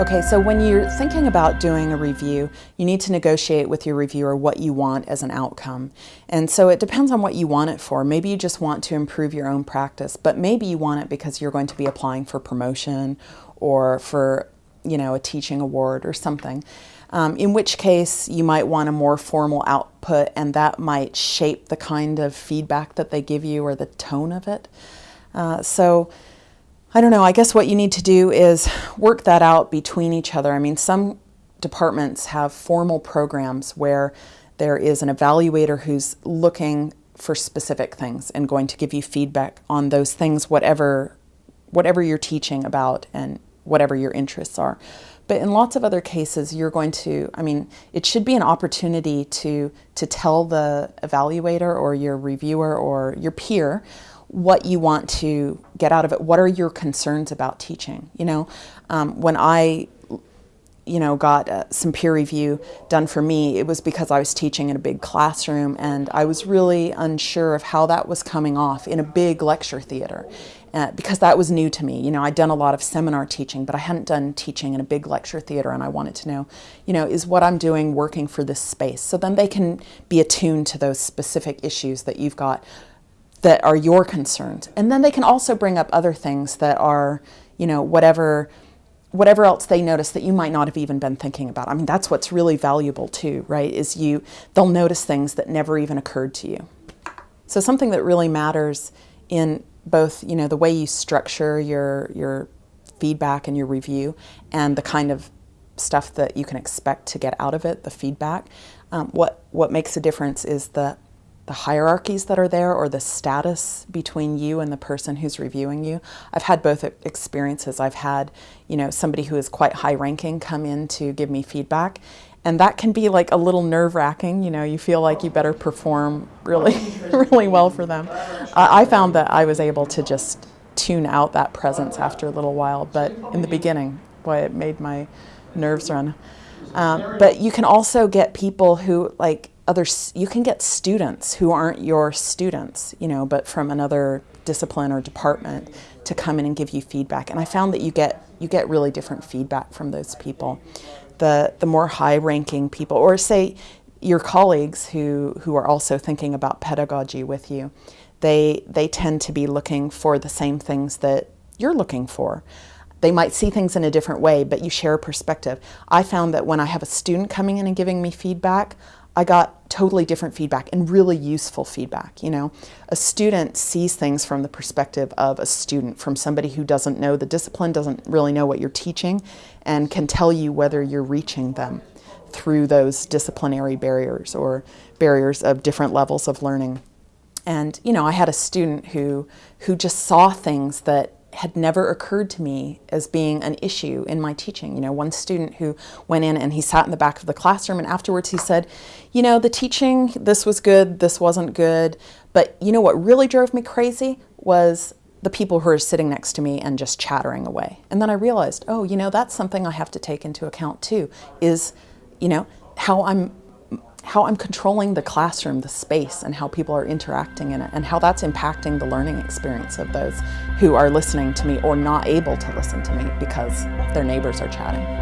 Okay, so when you're thinking about doing a review, you need to negotiate with your reviewer what you want as an outcome. And so it depends on what you want it for. Maybe you just want to improve your own practice, but maybe you want it because you're going to be applying for promotion or for, you know, a teaching award or something. Um, in which case you might want a more formal output and that might shape the kind of feedback that they give you or the tone of it. Uh, so I don't know, I guess what you need to do is work that out between each other. I mean, some departments have formal programs where there is an evaluator who's looking for specific things and going to give you feedback on those things, whatever, whatever you're teaching about and whatever your interests are. But in lots of other cases, you're going to, I mean, it should be an opportunity to, to tell the evaluator or your reviewer or your peer what you want to get out of it. What are your concerns about teaching? You know, um, when I, you know, got uh, some peer review done for me, it was because I was teaching in a big classroom and I was really unsure of how that was coming off in a big lecture theater. Uh, because that was new to me. You know, I'd done a lot of seminar teaching, but I hadn't done teaching in a big lecture theater and I wanted to know, you know, is what I'm doing working for this space? So then they can be attuned to those specific issues that you've got that are your concerns. And then they can also bring up other things that are, you know, whatever whatever else they notice that you might not have even been thinking about. I mean, that's what's really valuable too, right? Is you they'll notice things that never even occurred to you. So something that really matters in both, you know, the way you structure your your feedback and your review and the kind of stuff that you can expect to get out of it, the feedback. Um, what what makes a difference is the the hierarchies that are there or the status between you and the person who's reviewing you. I've had both experiences. I've had, you know, somebody who is quite high ranking come in to give me feedback and that can be like a little nerve wracking, you know, you feel like you better perform really, really well for them. Uh, I found that I was able to just tune out that presence after a little while, but in the beginning, boy, it made my nerves run. Um, but you can also get people who like other, you can get students who aren't your students, you know, but from another discipline or department to come in and give you feedback. And I found that you get, you get really different feedback from those people. The, the more high-ranking people, or say your colleagues who, who are also thinking about pedagogy with you, they, they tend to be looking for the same things that you're looking for. They might see things in a different way, but you share a perspective. I found that when I have a student coming in and giving me feedback, I got totally different feedback and really useful feedback. You know, a student sees things from the perspective of a student, from somebody who doesn't know the discipline, doesn't really know what you're teaching, and can tell you whether you're reaching them through those disciplinary barriers or barriers of different levels of learning. And, you know, I had a student who, who just saw things that had never occurred to me as being an issue in my teaching. You know, one student who went in and he sat in the back of the classroom and afterwards he said, you know, the teaching, this was good, this wasn't good, but you know what really drove me crazy was the people who are sitting next to me and just chattering away. And then I realized, oh, you know, that's something I have to take into account too, is, you know, how I'm how I'm controlling the classroom, the space, and how people are interacting in it, and how that's impacting the learning experience of those who are listening to me or not able to listen to me because their neighbors are chatting.